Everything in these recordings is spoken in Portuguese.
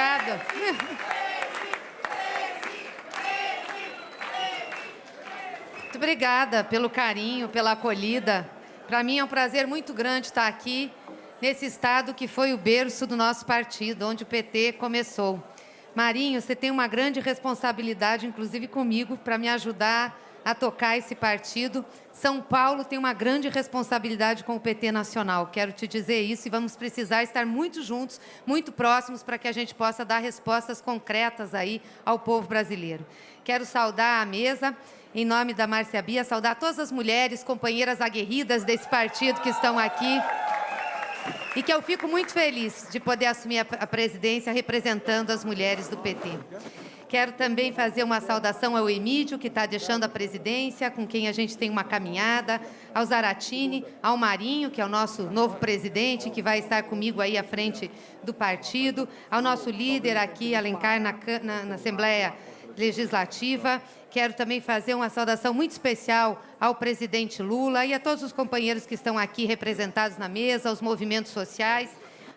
obrigada. Muito obrigada pelo carinho, pela acolhida. Para mim é um prazer muito grande estar aqui, nesse estado que foi o berço do nosso partido, onde o PT começou. Marinho, você tem uma grande responsabilidade, inclusive comigo, para me ajudar a tocar esse partido. São Paulo tem uma grande responsabilidade com o PT nacional. Quero te dizer isso e vamos precisar estar muito juntos, muito próximos, para que a gente possa dar respostas concretas aí ao povo brasileiro. Quero saudar a mesa, em nome da Márcia Bia, saudar todas as mulheres, companheiras aguerridas desse partido que estão aqui e que eu fico muito feliz de poder assumir a presidência representando as mulheres do PT. Quero também fazer uma saudação ao Emílio, que está deixando a presidência, com quem a gente tem uma caminhada, ao Zaratini, ao Marinho, que é o nosso novo presidente, que vai estar comigo aí à frente do partido, ao nosso líder aqui, Alencar, na, na, na Assembleia Legislativa. Quero também fazer uma saudação muito especial ao presidente Lula e a todos os companheiros que estão aqui representados na mesa, aos movimentos sociais,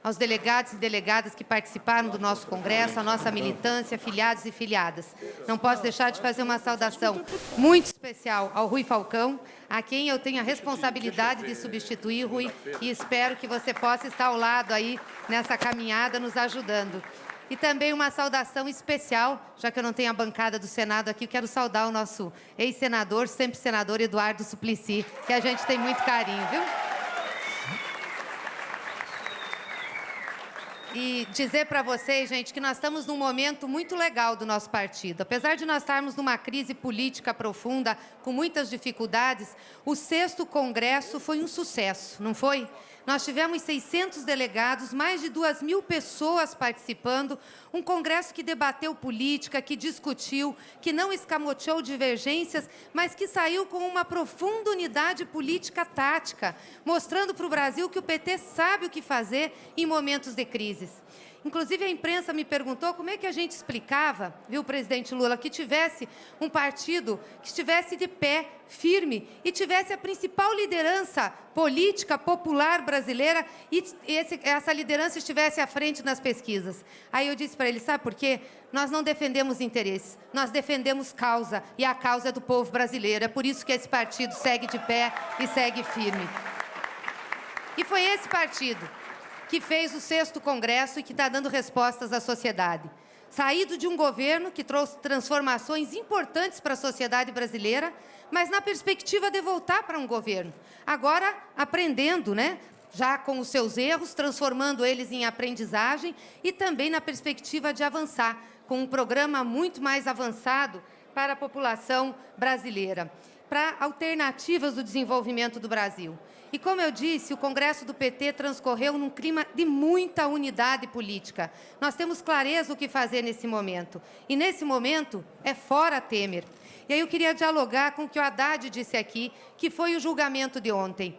aos delegados e delegadas que participaram do nosso congresso, a nossa militância, filiados e filiadas. Não posso deixar de fazer uma saudação muito especial ao Rui Falcão, a quem eu tenho a responsabilidade de substituir, Rui, e espero que você possa estar ao lado aí nessa caminhada, nos ajudando. E também uma saudação especial, já que eu não tenho a bancada do Senado aqui, quero saudar o nosso ex-senador, sempre senador Eduardo Suplicy, que a gente tem muito carinho, viu? E dizer para vocês, gente, que nós estamos num momento muito legal do nosso partido. Apesar de nós estarmos numa crise política profunda, com muitas dificuldades, o sexto congresso foi um sucesso, não foi? Nós tivemos 600 delegados, mais de 2 mil pessoas participando, um congresso que debateu política, que discutiu, que não escamoteou divergências, mas que saiu com uma profunda unidade política tática, mostrando para o Brasil que o PT sabe o que fazer em momentos de crises. Inclusive, a imprensa me perguntou como é que a gente explicava, viu, presidente Lula, que tivesse um partido que estivesse de pé, firme, e tivesse a principal liderança política popular brasileira e esse, essa liderança estivesse à frente nas pesquisas. Aí eu disse para ele, sabe por quê? Nós não defendemos interesses, nós defendemos causa, e a causa é do povo brasileiro. É por isso que esse partido segue de pé e segue firme. E foi esse partido que fez o sexto congresso e que está dando respostas à sociedade. Saído de um governo que trouxe transformações importantes para a sociedade brasileira, mas na perspectiva de voltar para um governo. Agora, aprendendo, né? já com os seus erros, transformando eles em aprendizagem e também na perspectiva de avançar, com um programa muito mais avançado para a população brasileira, para alternativas do desenvolvimento do Brasil. E, como eu disse, o Congresso do PT transcorreu num clima de muita unidade política. Nós temos clareza o que fazer nesse momento. E, nesse momento, é fora Temer. E aí eu queria dialogar com o que o Haddad disse aqui, que foi o julgamento de ontem.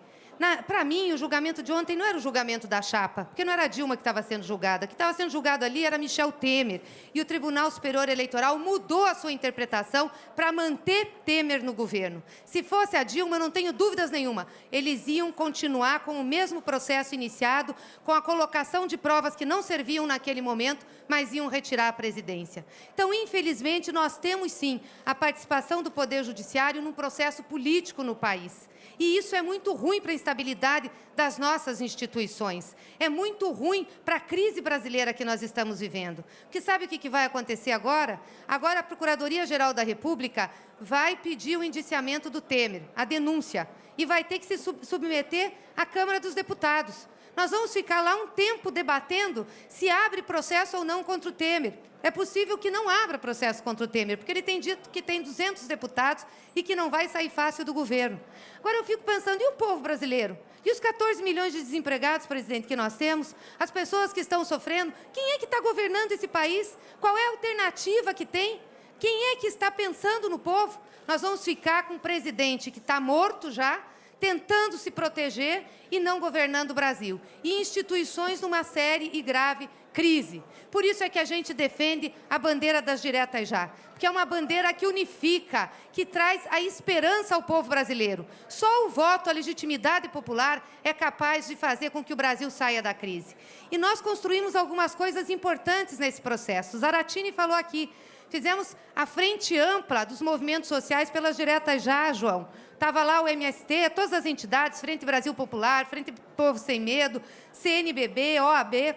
Para mim, o julgamento de ontem não era o julgamento da chapa, porque não era Dilma que estava sendo julgada. Que estava sendo julgado ali era Michel Temer. E o Tribunal Superior Eleitoral mudou a sua interpretação para manter Temer no governo. Se fosse a Dilma, não tenho dúvidas nenhuma, eles iam continuar com o mesmo processo iniciado, com a colocação de provas que não serviam naquele momento, mas iam retirar a presidência. Então, infelizmente, nós temos sim a participação do Poder Judiciário num processo político no país. E isso é muito ruim para a estabilidade das nossas instituições. É muito ruim para a crise brasileira que nós estamos vivendo. Porque sabe o que vai acontecer agora? Agora a Procuradoria-Geral da República vai pedir o indiciamento do Temer, a denúncia, e vai ter que se submeter à Câmara dos Deputados. Nós vamos ficar lá um tempo debatendo se abre processo ou não contra o Temer. É possível que não abra processo contra o Temer, porque ele tem dito que tem 200 deputados e que não vai sair fácil do governo. Agora, eu fico pensando, e o povo brasileiro? E os 14 milhões de desempregados, presidente, que nós temos? As pessoas que estão sofrendo? Quem é que está governando esse país? Qual é a alternativa que tem? Quem é que está pensando no povo? Nós vamos ficar com um presidente que está morto já, tentando se proteger e não governando o Brasil. E instituições numa série e grave crise. Por isso é que a gente defende a bandeira das diretas já, porque é uma bandeira que unifica, que traz a esperança ao povo brasileiro. Só o voto, a legitimidade popular é capaz de fazer com que o Brasil saia da crise. E nós construímos algumas coisas importantes nesse processo. Zaratini falou aqui, fizemos a frente ampla dos movimentos sociais pelas diretas já, João. Estava lá o MST, todas as entidades, Frente Brasil Popular, Frente Povo Sem Medo, CNBB, OAB,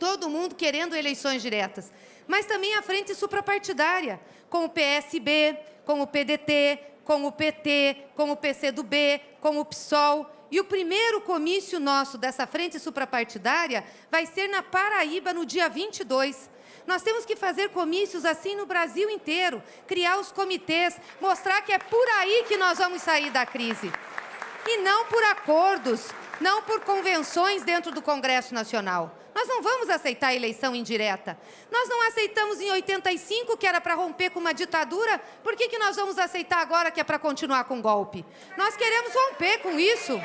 todo mundo querendo eleições diretas. Mas também a frente suprapartidária, com o PSB, com o PDT, com o PT, com o PCdoB, com o PSOL. E o primeiro comício nosso dessa frente suprapartidária vai ser na Paraíba, no dia 22. Nós temos que fazer comícios assim no Brasil inteiro, criar os comitês, mostrar que é por aí que nós vamos sair da crise. E não por acordos, não por convenções dentro do Congresso Nacional. Nós não vamos aceitar eleição indireta. Nós não aceitamos em 85, que era para romper com uma ditadura, por que, que nós vamos aceitar agora que é para continuar com golpe? Nós queremos romper com isso.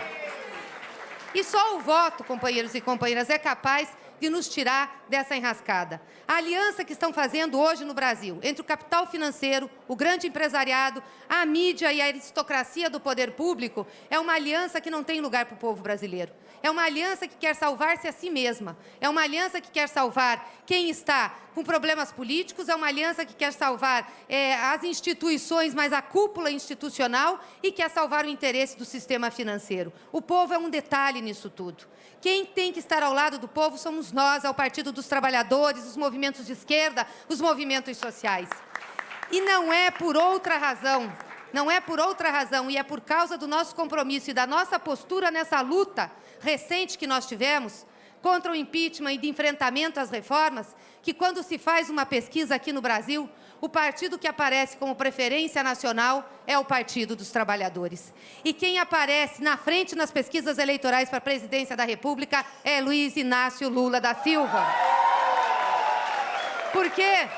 E só o voto, companheiros e companheiras, é capaz de nos tirar dessa enrascada. A aliança que estão fazendo hoje no Brasil entre o capital financeiro, o grande empresariado, a mídia e a aristocracia do poder público é uma aliança que não tem lugar para o povo brasileiro. É uma aliança que quer salvar-se a si mesma. É uma aliança que quer salvar quem está com problemas políticos, é uma aliança que quer salvar é, as instituições, mas a cúpula institucional, e quer salvar o interesse do sistema financeiro. O povo é um detalhe nisso tudo. Quem tem que estar ao lado do povo somos nós, é o Partido dos Trabalhadores, os movimentos de esquerda, os movimentos sociais. E não é por outra razão, não é por outra razão, e é por causa do nosso compromisso e da nossa postura nessa luta recente que nós tivemos, contra o impeachment e de enfrentamento às reformas, que quando se faz uma pesquisa aqui no Brasil, o partido que aparece como preferência nacional é o Partido dos Trabalhadores. E quem aparece na frente nas pesquisas eleitorais para a presidência da República é Luiz Inácio Lula da Silva. Por quê?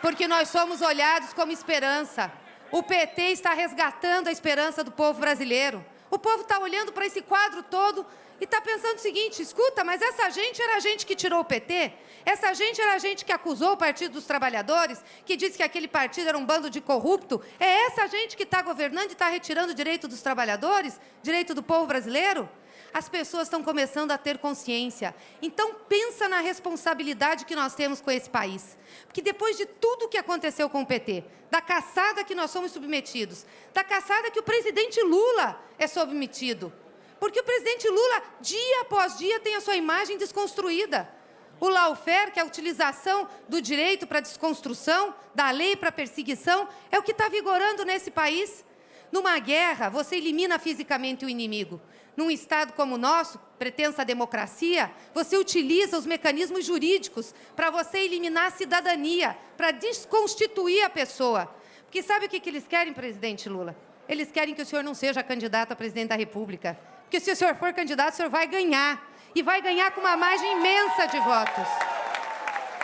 Porque nós somos olhados como esperança. O PT está resgatando a esperança do povo brasileiro. O povo está olhando para esse quadro todo e está pensando o seguinte, escuta, mas essa gente era a gente que tirou o PT? Essa gente era a gente que acusou o Partido dos Trabalhadores, que disse que aquele partido era um bando de corrupto? É essa gente que está governando e está retirando o direito dos trabalhadores, direito do povo brasileiro? As pessoas estão começando a ter consciência. Então, pensa na responsabilidade que nós temos com esse país. Porque depois de tudo o que aconteceu com o PT, da caçada que nós somos submetidos, da caçada que o presidente Lula é submetido, porque o presidente Lula, dia após dia, tem a sua imagem desconstruída. O lawfare, que é a utilização do direito para desconstrução, da lei para perseguição, é o que está vigorando nesse país. Numa guerra, você elimina fisicamente o inimigo. Num Estado como o nosso, pretensa democracia, você utiliza os mecanismos jurídicos para você eliminar a cidadania, para desconstituir a pessoa. Porque sabe o que, que eles querem, presidente Lula? Eles querem que o senhor não seja candidato a presidente da República. Porque se o senhor for candidato, o senhor vai ganhar. E vai ganhar com uma margem imensa de votos.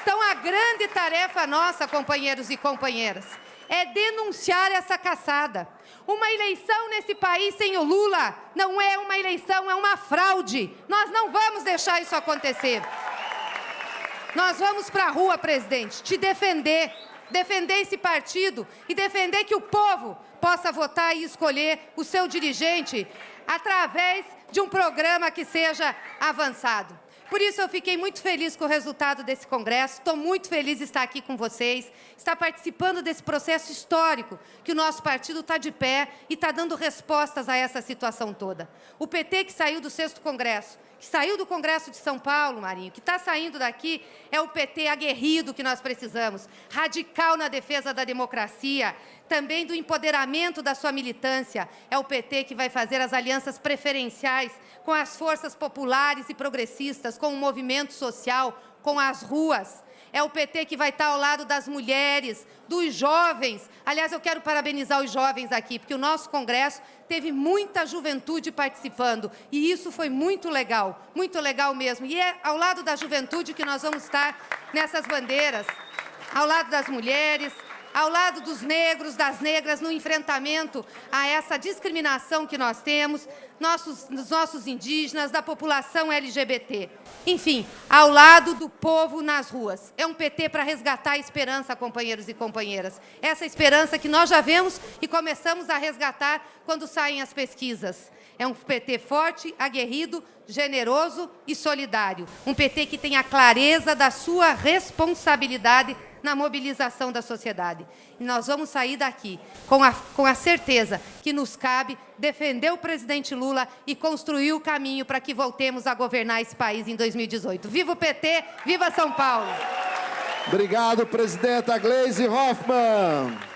Então, a grande tarefa nossa, companheiros e companheiras, é denunciar essa caçada. Uma eleição nesse país sem o Lula não é uma eleição, é uma fraude. Nós não vamos deixar isso acontecer. Nós vamos para a rua, presidente, te defender, defender esse partido e defender que o povo possa votar e escolher o seu dirigente através de um programa que seja avançado. Por isso, eu fiquei muito feliz com o resultado desse congresso, estou muito feliz de estar aqui com vocês, estar participando desse processo histórico, que o nosso partido está de pé e está dando respostas a essa situação toda. O PT que saiu do sexto congresso, que saiu do Congresso de São Paulo, Marinho, que está saindo daqui, é o PT aguerrido que nós precisamos, radical na defesa da democracia, também do empoderamento da sua militância. É o PT que vai fazer as alianças preferenciais com as forças populares e progressistas, com o movimento social, com as ruas. É o PT que vai estar ao lado das mulheres, dos jovens. Aliás, eu quero parabenizar os jovens aqui, porque o nosso congresso teve muita juventude participando, e isso foi muito legal, muito legal mesmo. E é ao lado da juventude que nós vamos estar nessas bandeiras, ao lado das mulheres, ao lado dos negros, das negras, no enfrentamento a essa discriminação que nós temos, nossos, dos nossos indígenas, da população LGBT. Enfim, ao lado do povo nas ruas. É um PT para resgatar a esperança, companheiros e companheiras. Essa esperança que nós já vemos e começamos a resgatar quando saem as pesquisas. É um PT forte, aguerrido, generoso e solidário. Um PT que tem a clareza da sua responsabilidade na mobilização da sociedade. E nós vamos sair daqui com a, com a certeza que nos cabe defender o presidente Lula e construir o caminho para que voltemos a governar esse país em 2018. Viva o PT, viva São Paulo! Obrigado, presidenta Gleisi Hoffmann.